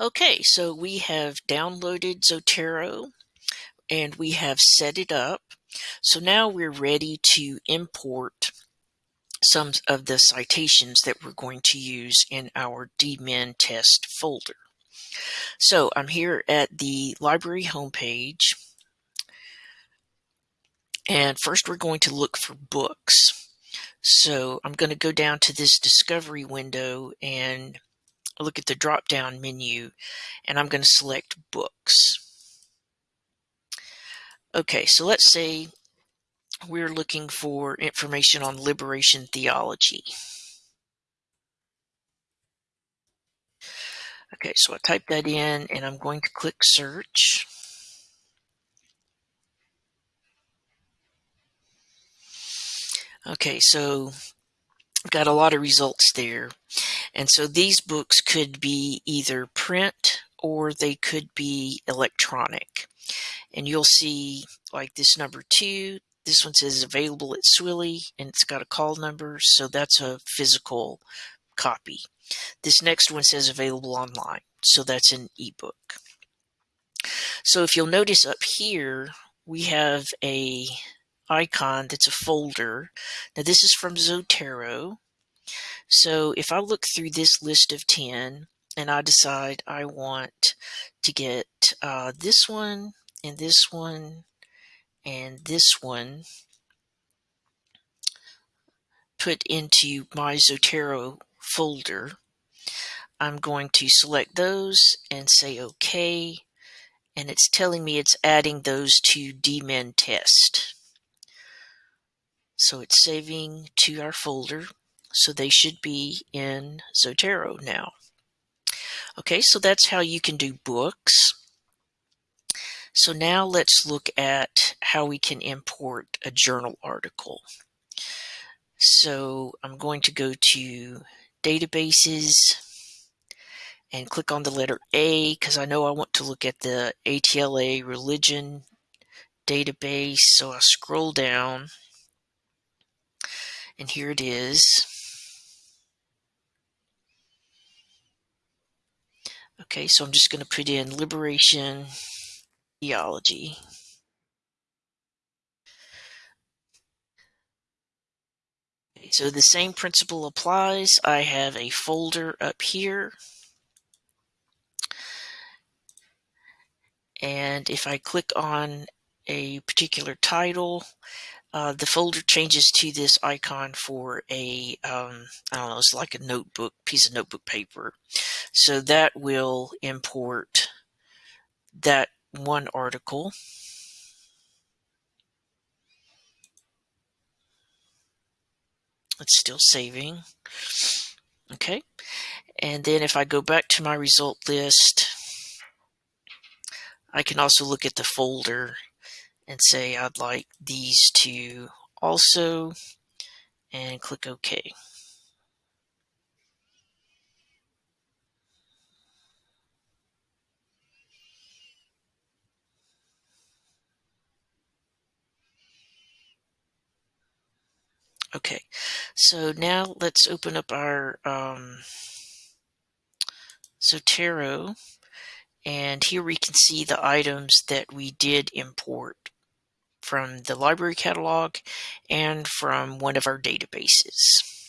Okay, so we have downloaded Zotero and we have set it up. So now we're ready to import some of the citations that we're going to use in our DMin test folder. So I'm here at the library homepage. And first we're going to look for books. So I'm going to go down to this discovery window and look at the drop down menu and I'm going to select books. Okay, so let's say we're looking for information on liberation theology. Okay, so I type that in and I'm going to click search. Okay, so I've got a lot of results there. And so these books could be either print or they could be electronic. And you'll see like this number two, this one says available at Swilley and it's got a call number. So that's a physical copy. This next one says available online. So that's an ebook. So if you'll notice up here, we have a icon that's a folder. Now this is from Zotero. So if I look through this list of 10 and I decide I want to get uh, this one and this one and this one put into my Zotero folder, I'm going to select those and say OK. And it's telling me it's adding those to DMin test. So it's saving to our folder. So they should be in Zotero now. Okay, so that's how you can do books. So now let's look at how we can import a journal article. So I'm going to go to databases and click on the letter A because I know I want to look at the ATLA religion database. So I scroll down and here it is. Okay, so I'm just going to put in liberation theology. So the same principle applies. I have a folder up here. And if I click on a particular title, uh, the folder changes to this icon for a um, I don't know, it's like a notebook, piece of notebook paper. So that will import that one article. It's still saving. Okay. And then if I go back to my result list, I can also look at the folder and say I'd like these to also and click OK. Okay, so now let's open up our um, Zotero and here we can see the items that we did import from the library catalog and from one of our databases.